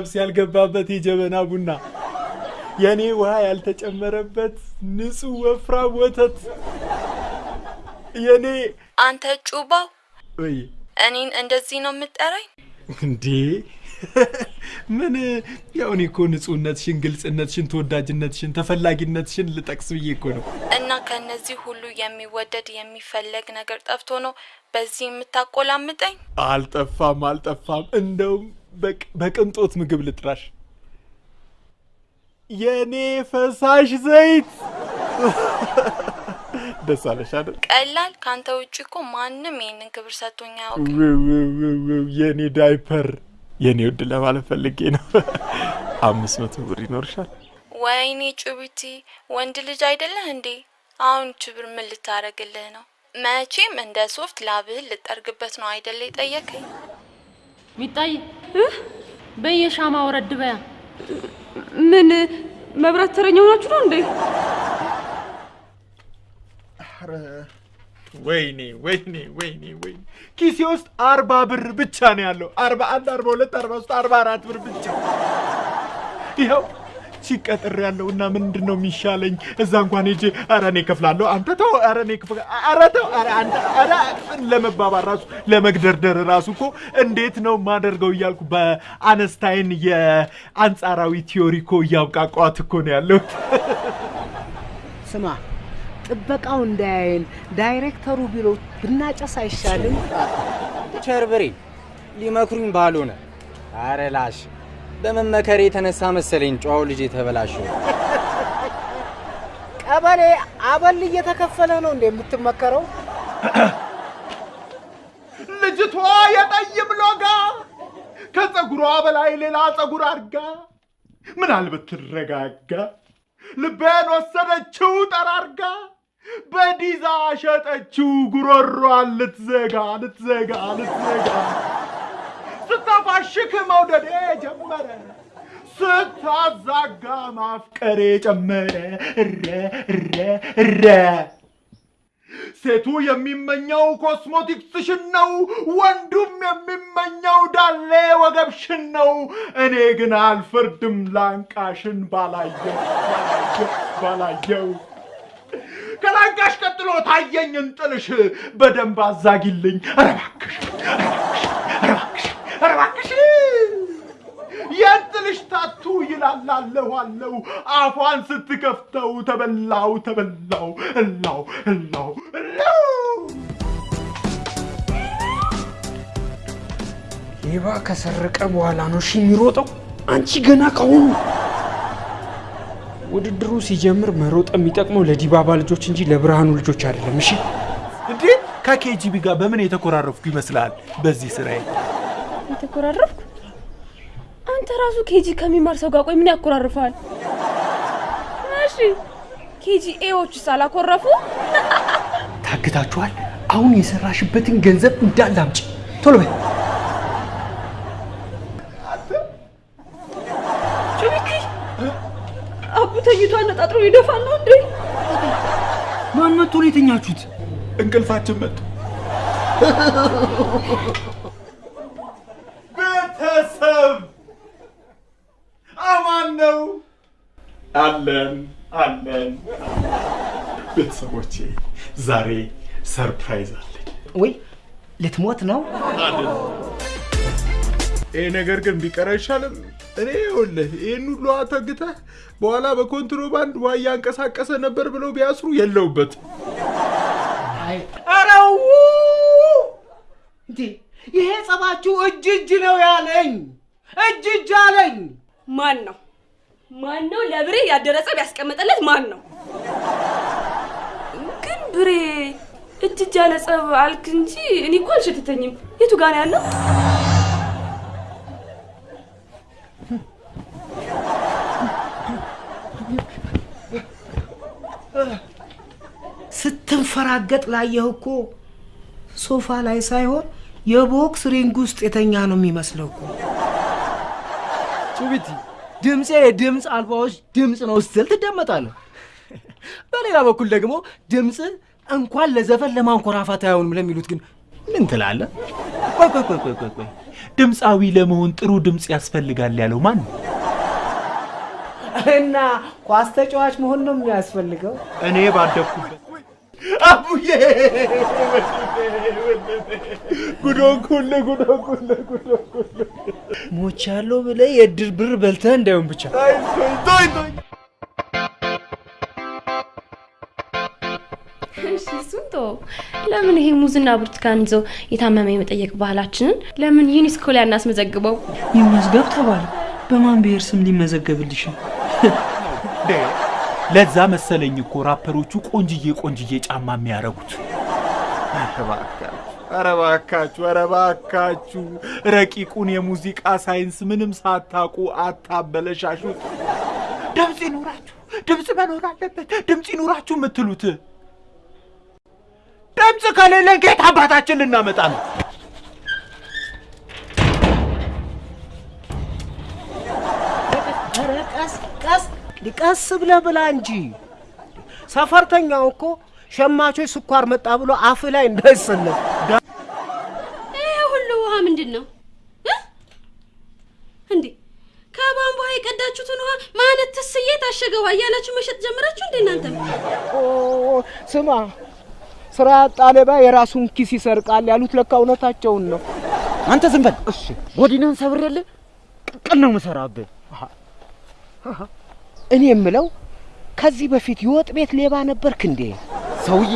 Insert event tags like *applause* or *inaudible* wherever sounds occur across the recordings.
ገብስ ያልገባበት የጀበና ቡና የኔ ውሃ ያልተጨመረበት ንጹህ ወፍራም ወተት የኔ አንተ ጩባው ወይ እኔን እንደዚህ ነው የምጠራኝ? እንዴ ምን ያው እኔ እኮ ንጹህነትሽን፣ ግልጽነትሽን፣ ተወዳጅነትሽን፣ ተፈላጊነትሽን ልጠቅስ ብዬ እኮ ነው። እና ከነዚህ ሁሉ የሚወደድ የሚፈለግ ነገር ጠፍቶ ነው በዚህ የምታቆላምጠኝ? አልጠፋም አልጠፋም። እንደውም በቅንጦት ምግብ ልጥራሽ። የኔ ፈሳሽ ዘይት *laughs* ደስ አለሽ አይደል? ቀላል ከአንተ ውጭ እኮ ማንም ይህንን ክብር ውው ውው፣ የኔ ዳይፐር የኔ ውድ ለማለት ፈልጌ ነው። *laughs* አምስት መቶ ብር ይኖርሻል? ወይኔ ጩቢቲ ወንድ ልጅ አይደለህ እንዴ? አሁን ችብር ምን ልታረግልህ ነው? መቼም እንደ ሶፍት ላብህን ልጠርግበት ነው አይደለ የጠየቀኝ? ሚጣይ በየሻማ ወረድ በያ ምን? መብራት ተረኛ ሆናችሁ ነው እንዴ? ኧረ ወይኔ ወይኔ ወይኔ ወይኔ! ኪሴ ውስጥ አርባ ብር ብቻ ነው ያለው። አርባ አንድ አርባ ሁለት አርባ ሶስት አርባ አራት ብር ብቻ። ይኸው ሲቀጥር ያለው እና ምንድን ነው የሚሻለኝ? እዛ እንኳን ሄጄ ኧረ እኔ እከፍላለሁ፣ አንተ ተው፣ ኧረ እኔ ኧረ ተው፣ ኧረ አንተ ኧረ ለመባባል ራሱ ለመግደርደር ራሱ እኮ እንዴት ነው ማደርገው እያልኩ በአነስታይን የአንጻራዊ ቲዮሪ እኮ እያብቃቋት እኮ ነው ያለሁት። ስማ ጥበቃው እንዳያየን ዳይሬክተሩ ቢሮ ብናጨስ አይሻልም? ቸርበሬ ሊመክሩኝ ባልሆነ አረ ላሽ በመመከር የተነሳ መሰለኝ ጨዋው ልጅ የተበላሸው። ቀበሌ አበል እየተከፈለ ነው እንደ የምትመከረው? ልጅቷ የጠይም ሎጋ ከፀጉሯ በላይ ሌላ ፀጉር አድርጋ ምናልባት ትረጋጋ ልቤን ወሰደችው ጠራርጋ በዲዛ ሸጠችው ጉሮሯን ልትዘጋ ልትዘጋ ልትዘጋ ስታፋሽክ መውደዴ ጀመረ። ስታዛጋ ማፍቀሬ ጨመረ። እረ እረ እረ። ሴቱ የሚመኘው ኮስሞቲክስሽን ነው፣ ወንዱም የሚመኘው ዳሌ ወገብሽን ነው። እኔ ግን አልፈርድም ላንቃሽን ባላየው ባላየው ከላንቃሽ ቀጥሎ ታየኝ እንጥልሽ በደንብ አዛጊልኝ። እባክሽ እባክሽ እባክሽ እባክሽ የእንጥልሽ ታቱ ይላላለሁ አለው አፏን ስትከፍተው ተበላው ተበላው እላው እላው እላው ሌባ ከሰረቀ በኋላ ነው እሺ የሚሮጠው። አንቺ ገና ካሁኑ ውድድሩ ሲጀምር መሮጥ የሚጠቅመው ለዲባባ ልጆች እንጂ ለብርሃኑ ልጆች አይደለም። እሺ እንዴ ከኬጂቢ ጋር በምን የተኮራረፍኩ ይመስላል በዚህ ስራዬ? የተኮራረፍኩ? አንተ ራሱ ኬጂ ከሚማር ሰው ጋር ቆይ ምን ያኮራርፋል? እሺ ኬጂ ኤዎች ሳላኮረፉ ታግታችኋል። አሁን የሰራሽበትን ገንዘብ እንዳለ አምጪ። ቶሎ በይ። ጩቢቲ አቡ ተኝቶ አነጣጥሮ ይደፋል ነው እንዴ? ማን መጥቶ ነው የተኛችሁት? እንቅልፋችን መጡ። ቤተሰብ አማን ነው አለን አለን። ቤተሰቦቼ ዛሬ surprise አለኝ። ወይ ልትሞት ነው? ይሄ ነገር ግን ቢቀር አይሻልም? እኔ ይኸውልህ ይህን ሁሉ አተግተህ በኋላ በኮንትሮባንድ ውሃ እያንቀሳቀሰ ነበር ብለው ቢያስሩ የለውበትም። ኧረ ው! እንዴ ይሄ ጸባችሁ እጅ እጅ ነው ያለኝ፣ እጅ እጅ አለኝ። ማን ነው ማን ነው ለብሬ ያደረ ጸብ ያስቀመጠለት ማን ነው? ብሬ እጅ እጅ ያለ ጸብ አልክ እንጂ እኔ እኮ አልሸተተኝም። የቱ ጋር ነው ያለው? ስትንፈራገጥ ላየህ እኮ ሶፋ ላይ ሳይሆን የቦክስ ring ውስጥ የተኛ ነው የሚመስለው እኮ። ጩቢቲ ድምፄ የድምፅ አልባዎች ድምፅ ነው ስትል ትደመጣለህ። በሌላ በኩል ደግሞ ድምፅ እንኳን ለዘፈን ለማንኮራፋት አይሆንም ለሚሉት ግን ምን ትላለህ? ቆይ ቆይ ቆይ ቆይ ቆይ ቆይ ድምፃዊ ለመሆን ጥሩ ድምፅ ያስፈልጋል ያለው ማን ነው? እና ኳስ ተጫዋች መሆን ነው የሚያስፈልገው? እኔ ባደግኩበት አቡዬ ጉዶንኩል ጉዶንኩል ሞቻለሁ ብለህ የእድር ብር በልተህ እንዳይሆን ብቻ እሱን ተወው። ለምን ይሄ ሙዝና ብርቱካን ይዘው የታመመ የመጠየቅ ባህላችንን ለምን ዩኒስኮ ላይ አናስመዘግበው? ይመዝገብ ተባለ። በማን ብሔር ስም ሊመዘገብልሽ ነው? ለዛ መሰለኝ እኮ ራፐሮቹ ቆንጅዬ ቆንጅዬ ጫማ የሚያረጉት። ኧረ እባካችሁ፣ ኧረ እባካችሁ ረቂቁን የሙዚቃ ሳይንስ ምንም ሳታውቁ አታበለሻሹት። ድምፅ ይኑራችሁ፣ ድምፅ መኖር አለበት፣ ድምፅ ይኑራችሁ የምትሉት ድምፅ ከሌለን ከየት አባታችን ልናመጣ ነው? ኧረ ቀስ ቀስ ቀስ ብለህ ብላ እንጂ ሰፈርተኛው እኮ ሸማቾች ስኳር መጣ ብሎ አፍ ላይ እንዳይሰለፍ ይሄ ሁሉ ውሃ ምንድን ነው እ? እንዴ ከቧንቧ የቀዳችሁትን ውሃ ማነት ትስዬ ታሸገ ውሃ እያላችሁ መሸጥ ጀመራችሁ እንዴ እናንተም? ኦ፣ ስማ ስራ ያጣ ሌባ የራሱን ኪስ ይሰርቃል ያሉት ለካ እውነታቸውን ነው። አንተ ዝም በል። እሺ ጎዲናን ሰብሬልህ ቅቅል ነው የምሰራብህ። እኔ የምለው ከዚህ በፊት የወጥ ቤት ሌባ ነበርክ እንዴ ሰውዬ?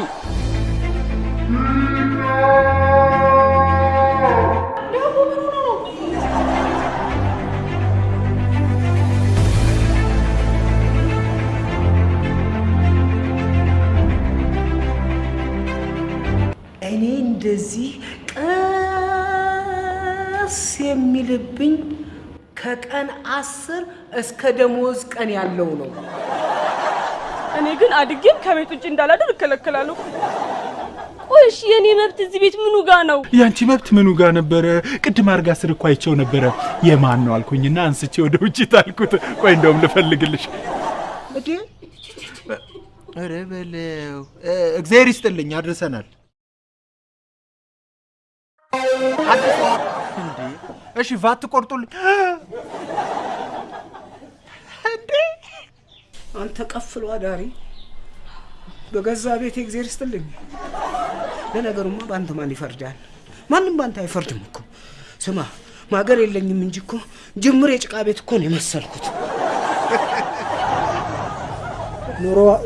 ከቀን አስር እስከ ደሞዝ ቀን ያለው ነው። እኔ ግን አድጌም ከቤት ውጭ እንዳላደር እከለከላለሁ። ቆይ እሺ የኔ መብት እዚህ ቤት ምኑ ጋ ነው? ያንቺ መብት ምኑ ጋር ነበረ? ቅድም አርጋ ስር እኮ አይቼው ነበረ። የማን ነው አልኩኝና አንስቼ ወደ ውጭ ታልኩት። ቆይ እንደውም ልፈልግልሽ። እዴ ኧረ በለው እግዚአብሔር ይስጥልኝ፣ አድርሰናል። እሺ፣ ቫት ቆርጡልኝ። እንዴ አንተ ቀፍሎ አዳሪ በገዛ ቤት እግዚአብሔር ይስጥልኝ። ለነገሩማ በአንተ ማን ይፈርዳል? ማንም በአንተ አይፈርድም እኮ። ስማ ማገር የለኝም እንጂ እኮ ጅምር የጭቃ ቤት እኮ ነው የመሰልኩት።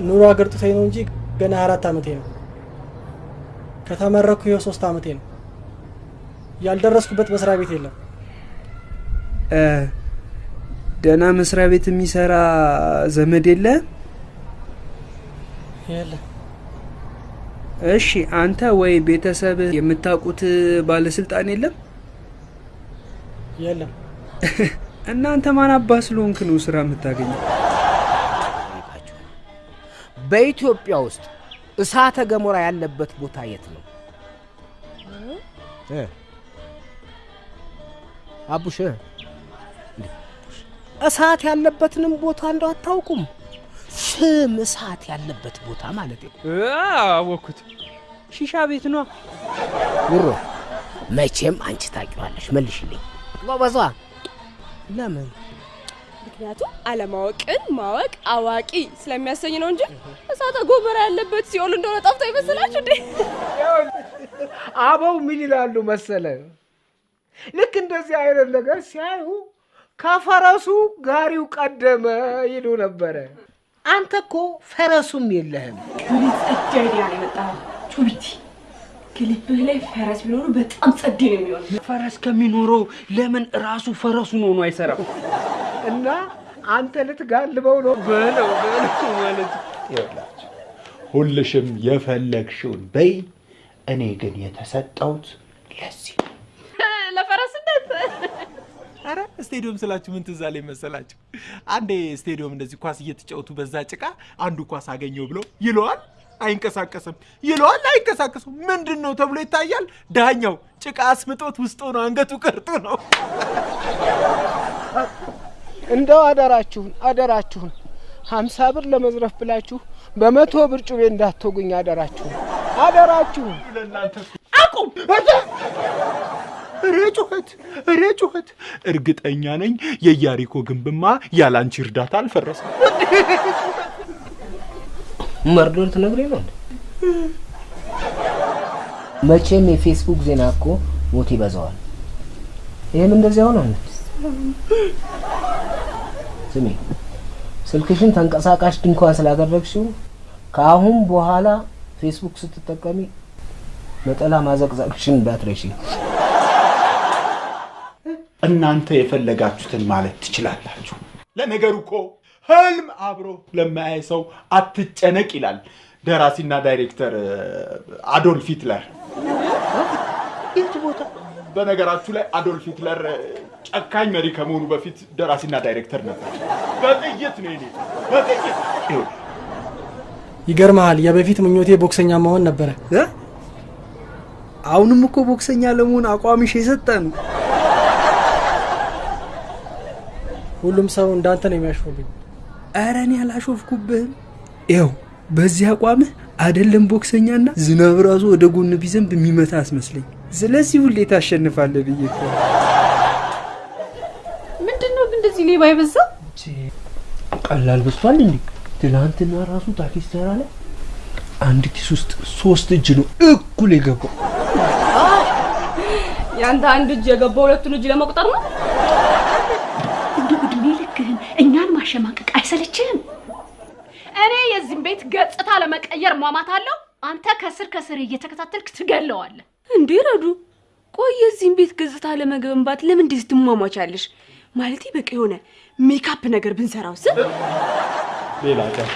ኑሮ አገርጥቶኝ ነው እንጂ ገና አራት ዓመቴ ነው። ከተመረኩ ይኸው ሶስት ዓመቴ ነው። ያልደረስኩበት መስሪያ ቤት የለም። ደህና መስሪያ ቤት የሚሰራ ዘመድ የለ? የለም እሺ አንተ ወይ ቤተሰብ የምታውቁት ባለስልጣን የለም? የለም። *laughs* እናንተ ማን አባ ስለሆንክ ነው ስራ የምታገኘው? በኢትዮጵያ ውስጥ እሳተ ገሞራ ያለበት ቦታ የት ነው? እ? አቡሽ እሳት ያለበትንም ቦታ እንደው አታውቁም? ፍም እሳት ያለበት ቦታ ማለት ነው። አወኩት። ሺሻ ቤት ነው። ውሮ መቼም አንቺ ታውቂዋለሽ። መልሽልኝ ጎበዟ። ለምን ምክንያቱም አለማወቅን ማወቅ አዋቂ ስለሚያሰኝ ነው እንጂ እሳተ ገሞራ ያለበት ሲኦል እንደሆነ ጠፍቶ ይመስላችሁ እንዴ? አበው ምን ይላሉ መሰለ? ልክ እንደዚህ አይነት ነገር ሲያዩ ከፈረሱ ጋሪው ቀደመ ይሉ ነበረ። አንተ እኮ ፈረሱም የለህም። ጸዴ idea ነው የመጣው። ቹቢቲ ክሊፕህ ላይ ፈረስ ቢኖሩ በጣም ጸዴ ነው የሚሆን። ፈረስ ከሚኖረው ለምን ራሱ ፈረሱን ሆኖ አይሰራም? እና አንተ ልትጋልበው ነው በለው በለው ማለት ይኸውላችሁ ሁልሽም የፈለግሽውን በይ። እኔ ግን የተሰጠሁት ለዚህ አረ ስቴዲየም ስላችሁ ምን ትዝ አለኝ መሰላችሁ? አንዴ ስቴዲየም እንደዚህ ኳስ እየተጫወቱ በዛ ጭቃ አንዱ ኳስ አገኘው ብሎ ይለዋል፣ አይንቀሳቀስም፣ ይለዋል፣ አይንቀሳቀስም። ምንድን ነው ተብሎ ይታያል። ዳኛው ጭቃ አስምጦት ውስጥ ሆኖ አንገቱ ቀርቶ ነው። እንደው አደራችሁን አደራችሁን ሀምሳ ብር ለመዝረፍ ብላችሁ በመቶ ብር ጩቤ እንዳትወጉኝ አደራችሁን አደራችሁን። አቁም! ኧረ ጩኸት! ኧረ ጩኸት! እርግጠኛ ነኝ የኢያሪኮ ግንብማ ያላንቺ እርዳታ አልፈረሰም። መርዶ ልትነግሪኝ ነው? መቼም የፌስቡክ ዜና እኮ ሞት ይበዛዋል። ይህም እንደዚያ ሆነ። ስሚ፣ ስልክሽን ተንቀሳቃሽ ድንኳን ስላደረግሽው ከአሁን በኋላ ፌስቡክ ስትጠቀሚ ነጠላ ማዘቅዘቅሽን እንዳትረሺ። እናንተ የፈለጋችሁትን ማለት ትችላላችሁ። ለነገሩ እኮ ህልም አብሮ ለማያይ ሰው አትጨነቅ ይላል ደራሲና ዳይሬክተር አዶልፍ ሂትለር። የት ቦታ? በነገራችሁ ላይ አዶልፍ ሂትለር ጨካኝ መሪ ከመሆኑ በፊት ደራሲና ዳይሬክተር ነበር። በጥይት ነው የኔ በጥይት ይገርመሃል፣ የበፊት ምኞቴ ቦክሰኛ መሆን ነበረ።? አሁንም እኮ ቦክሰኛ ለመሆን አቋምሽ የሰጠ ነው። ሁሉም ሰው እንዳንተ ነው የሚያሾፍብኝ። ኧረ እኔ አላሾፍኩብህም። ይኸው በዚህ አቋምህ አይደለም ቦክሰኛና ዝናብ ራሱ ወደ ጎን ቢዘንብ የሚመታ አስመስለኝ። ስለዚህ ሁሌ ታሸንፋለህ ብዬ እኮ ነው። ምንድን ነው ግን እንደዚህ ሌባ የበዛ? ቀላል በስቷል እንዴ? ትናንትና ራሱ ታክሲ ተራ ላይ አንድ ኪስ ውስጥ ሶስት እጅ ነው እኩል የገባው። ያንተ አንድ እጅ የገባው ሁለቱን እጅ ለመቁጠር ነው። ማሸማቀቅ አይሰለችህም? እኔ የዚህም ቤት ገጽታ ለመቀየር ሟማታለሁ። አንተ ከስር ከስር እየተከታተልክ ትገለዋለህ። እንዴ ረዱ፣ ቆይ የዚህን ቤት ገጽታ ለመገንባት ለምን እንደዚህ ትሟሟቻለሽ? ማለቴ በቃ የሆነ ሜካፕ ነገር ብንሰራው ስ ሌላ ቀን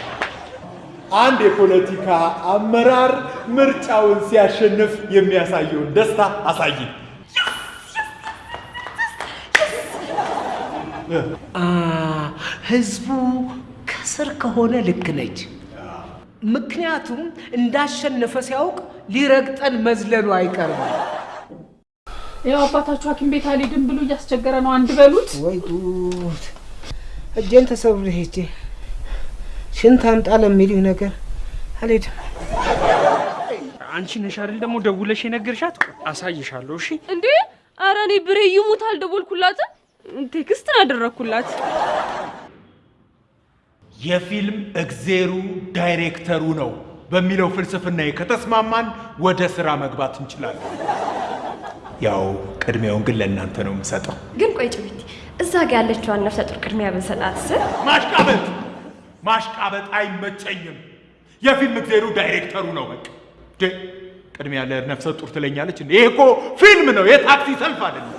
አንድ የፖለቲካ አመራር ምርጫውን ሲያሸንፍ የሚያሳየውን ደስታ አሳይ። ህዝቡ ከስር ከሆነ ልክ ነች። ምክንያቱም እንዳሸነፈ ሲያውቅ ሊረግጠን መዝለሉ አይቀርም። ያው አባታችሁ ሐኪም ቤት አልሄድም ብሎ እያስቸገረ ነው። አንድ በሉት። ወይ ጉድ! እጄን ተሰብሬ ሄጄ ሽንት አምጣ ለሚሉኝ ነገር አልሄድም። አንቺ ነሽ አይደል ደግሞ ደውለሽ የነገርሻት? አሳይሻለሁ። እሺ እንዴ አረ እኔ ብሬ ይሙት አልደወልኩላትም። text ነው ያደረግኩላት። የፊልም እግዜሩ ዳይሬክተሩ ነው በሚለው ፍልስፍናዬ ከተስማማን ወደ ስራ መግባት እንችላለን። ያው ቅድሚያውን ግን ለእናንተ ነው የምሰጠው። ግን ቆይ ጭቢቲ፣ እዛ ጋ ያለችዋን ነፍሰ ጡር ቅድሚያ ብንሰጣትስ? ማሽቃበጥ ማሽቃበጥ አይመቸኝም። የፊልም እግዜሩ ዳይሬክተሩ ነው። በቃ ቅድሚያ ለነፍሰ ጡር ትለኛለች እንዴ? ይሄ እኮ ፊልም ነው፣ የታክሲ ሰልፍ አይደለም።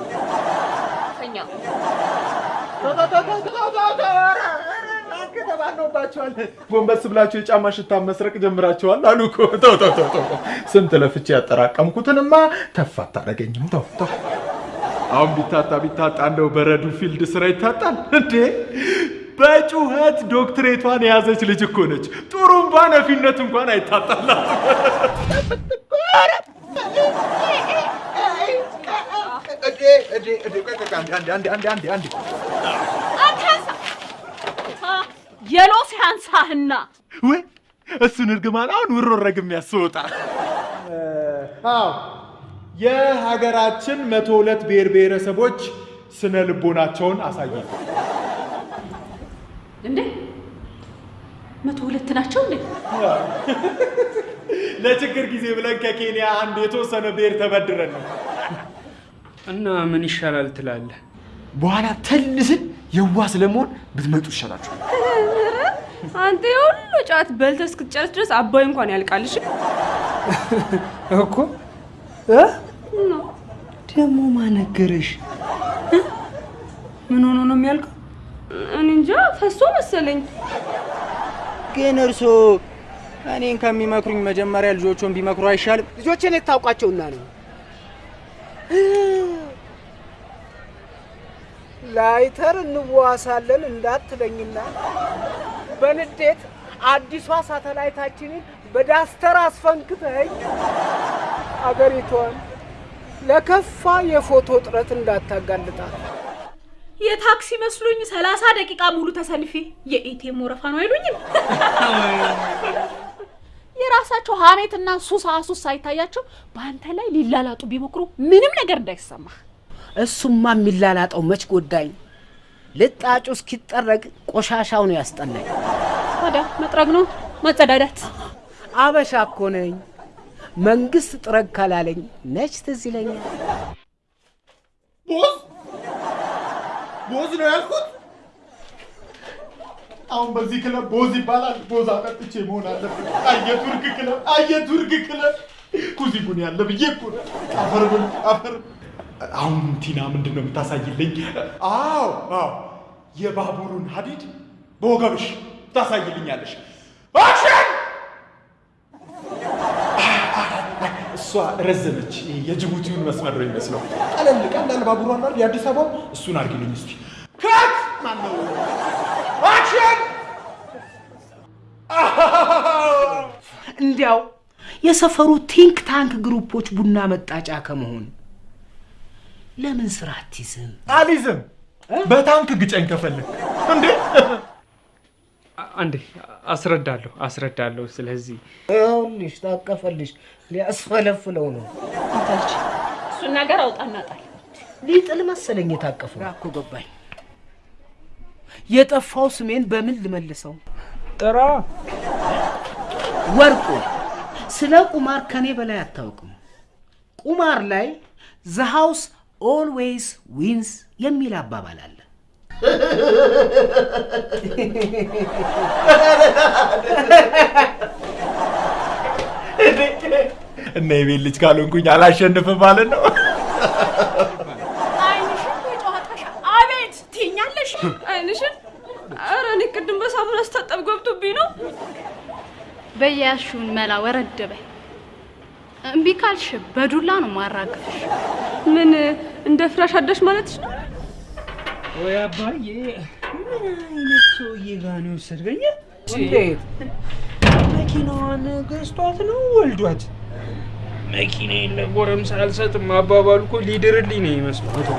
ተባኖባቸዋል። ጎንበስ ብላችሁ የጫማ ሽታ መስረቅ ጀምራችኋል አሉ እኮ። ተው ተው ተው ተው። ስንት ለፍቼ ያጠራቀምኩትንማ ተፍ አታደርገኝም። ተው ተው። አሁን ቢታጣ ቢታጣ እንደው በረዱ field ስራ ይታጣል እንዴ? በጩኸት ዶክትሬቷን የያዘች ልጅ እኮ ነች። ጥሩምባ ነፊነት እንኳን አይታጣላት። የሎ ሲያንሳህና ወይ እሱን እርግማን አሁን ውሮ ረግም ያስወጣ። አዎ የሀገራችን መቶ ሁለት ብሔር ብሔረሰቦች ስነ ልቦናቸውን አሳያል። እንዴ መቶ ሁለት ናቸው እንዴ? ለችግር ጊዜ ብለን ከኬንያ አንድ የተወሰነ ብሔር ተበድረን ነው። እና ምን ይሻላል ትላለህ? በኋላ ተልስን የዋስ ለመሆን ብትመጡ ይሻላችሁ። አንተ የሁሉ ጨዋት በልተህ እስክትጨርስ ድረስ አባይ እንኳን ያልቃልሽ *laughs* እኮ እ? ደግሞ ማነገረሽ? ምን ሆኖ ነው የሚያልቀው? እኔ እንጃ ፈሶ መሰለኝ። ግን እርሶ እኔን ከሚመክሩኝ መጀመሪያ ልጆቹን ቢመክሩ አይሻልም? ልጆችን የት ታውቋቸውና ነው? ላይተር እንዋሳለን እንዳትለኝና በንዴት አዲሷ ሳተላይታችንን በ duster አስፈንክተኝ አገሪቷን ለከፋ የፎቶ እጥረት እንዳታጋልጣት። የታክሲ መስሎኝ ሰላሳ ደቂቃ ሙሉ ተሰልፌ የ ATM ወረፋ ነው አይሉኝም። የራሳቸው ሀሜትና ሱስ አሱስ ሳይታያቸው በአንተ ላይ ሊላላጡ ቢሞክሩ ምንም ነገር እንዳይሰማ እሱማ የሚላላጠው መች ጎዳኝ። ልጣጩ እስኪጠረግ ቆሻሻው ነው ያስጠላኝ። ታዲያ መጥረግ ነው መጸዳዳት። አበሻ እኮ ነኝ። መንግስት ጥረግ ካላለኝ ነች ትዝ ይለኛል። ቦዝ ቦዝ ነው ያልኩት። አሁን በዚህ ክለብ ቦዝ ይባላል። ቦዝ አጠጥቼ መሆን አለበት። አየቱርክ ክለብ፣ አየቱርክ ክለብ ኩዚጉን ያለ ብዬ እኮ ነው። አፈር ብል አፈር። አሁን ቲና ምንድን ነው የምታሳይልኝ? አዎ አዎ፣ የባቡሩን ሀዲድ በወገብሽ ታሳይልኛለሽ። አክሽን! እሷ ረዘመች። የጅቡቲውን መስመር ነው የሚመስለው። ቀለል ቀላል ባቡሩ አለ የአዲስ አበባ እሱን አድርጊልኝ እስቲ። ከት ማነው? አክሽን! እንዲያው የሰፈሩ ቲንክ ታንክ ግሩፖች ቡና መጣጫ ከመሆን ለምን ስራ አትይዝም? አሊዝም በታንክ ግጨኝ ከፈለግ እንዴ አንዴ አስረዳለሁ አስረዳለሁ። ስለዚህ ይኸውልሽ ታቀፈልሽ ሊያስፈለፍለው ነው። እሱን ነገር አውጣና ጣል። ሊጥል መሰለኝ የታቀፈው። እኮ ገባኝ። የጠፋው ስሜን በምን ልመልሰው? ጥራ ወርቁ፣ ስለ ቁማር ከኔ በላይ አታውቅም። ቁማር ላይ the house always wins የሚል አባባል አለ። እና የቤት ልጅ ካልሆንኩኝ አላሸንፍም ማለት ነው። አቤት ትይኛለሽ። አይንሽን ኧረ እኔ ቅድም በሳሙና ስታጠብ ገብቶብኝ ነው። በያሹን መላ ወረድ በይ። እምቢ ካልሽ በዱላ ነው ማራግፍሽ። ምን እንደ ፍራሽ አዳሽ ማለትሽ ነው? ወይ አባዬ፣ ምን አይነት ሰውዬ ጋር ነው የወሰድከኝ? እንዴት መኪናዋን ገዝቷት ነው ወልዷት? መኪና የለ ጎረምሳ አልሰጥም አባባሉ እኮ ሊድርልኝ ነው ይመስለው።